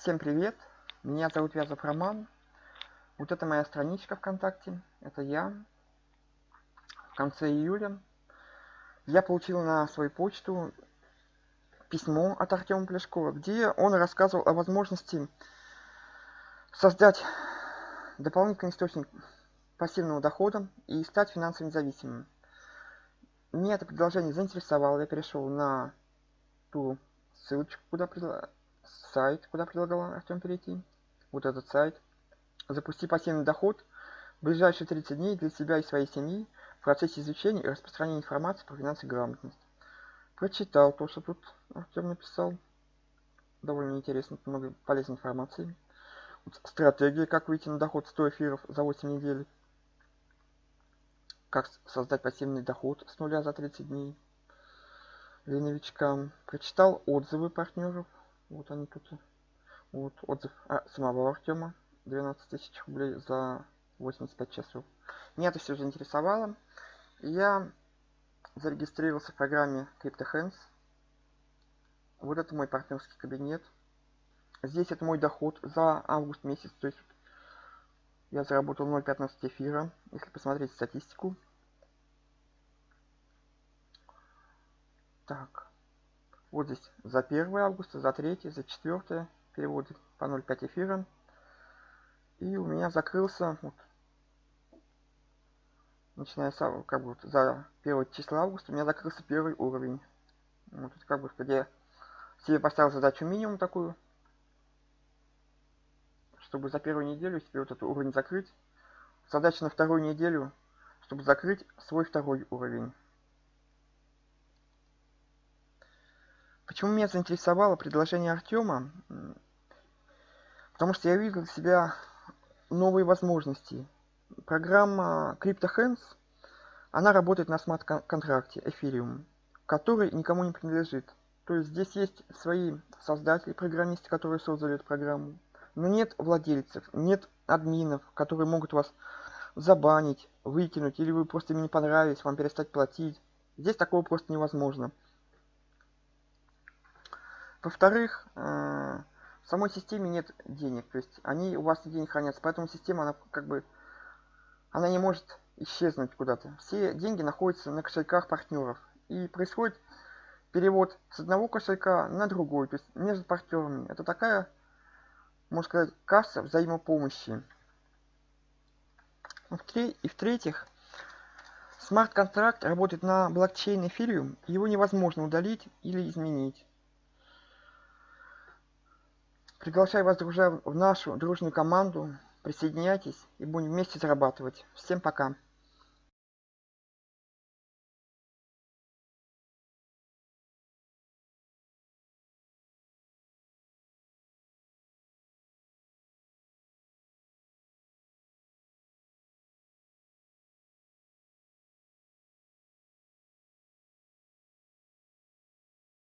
Всем привет! Меня зовут Вязов Роман. Вот это моя страничка ВКонтакте. Это я. В конце июля я получил на свою почту письмо от Артема Плешкова, где он рассказывал о возможности создать дополнительный источник пассивного дохода и стать финансово независимым. Меня это предложение заинтересовало, я перешел на ту ссылочку, куда сайт, куда предлагал Артем перейти. Вот этот сайт. Запусти пассивный доход в ближайшие 30 дней для себя и своей семьи в процессе изучения и распространения информации про финансовую грамотность. Прочитал то, что тут Артем написал. Довольно интересно, много полезной информации. Вот стратегия, как выйти на доход 100 эфиров за 8 недель. Как создать пассивный доход с нуля за 30 дней для новичка. Прочитал отзывы партнеров вот они тут. Вот отзыв а, самого Артема. 12 тысяч рублей за 85 часов. Меня это все заинтересовало. Я зарегистрировался в программе CryptoHands. Вот это мой партнерский кабинет. Здесь это мой доход за август месяц. То есть я заработал 0.15 эфира. Если посмотреть статистику. Так. Вот здесь за 1 августа, за 3, за 4 переводы по 0,5 эфира. И у меня закрылся, вот, начиная с, как бы, вот, за 1 числа августа, у меня закрылся первый уровень. Вот, как бы, где я себе поставил задачу минимум такую, чтобы за первую неделю себе вот этот уровень закрыть. Задача на вторую неделю, чтобы закрыть свой второй уровень. Почему меня заинтересовало предложение Артема? Потому что я видел для себя новые возможности. Программа CryptoHands, она работает на смарт-контракте Ethereum, который никому не принадлежит. То есть здесь есть свои создатели, программисты, которые создали эту программу. Но нет владельцев, нет админов, которые могут вас забанить, выкинуть, или вы просто им не понравились, вам перестать платить. Здесь такого просто невозможно. Во-вторых, э, в самой системе нет денег, то есть они у вас денег хранятся, поэтому система, она как бы, она не может исчезнуть куда-то. Все деньги находятся на кошельках партнеров. И происходит перевод с одного кошелька на другой, то есть между партнерами. Это такая, можно сказать, касса взаимопомощи. И в-третьих, смарт-контракт работает на блокчейне Ethereum, его невозможно удалить или изменить. Приглашаю вас, друзья, в нашу дружную команду. Присоединяйтесь и будем вместе зарабатывать. Всем пока.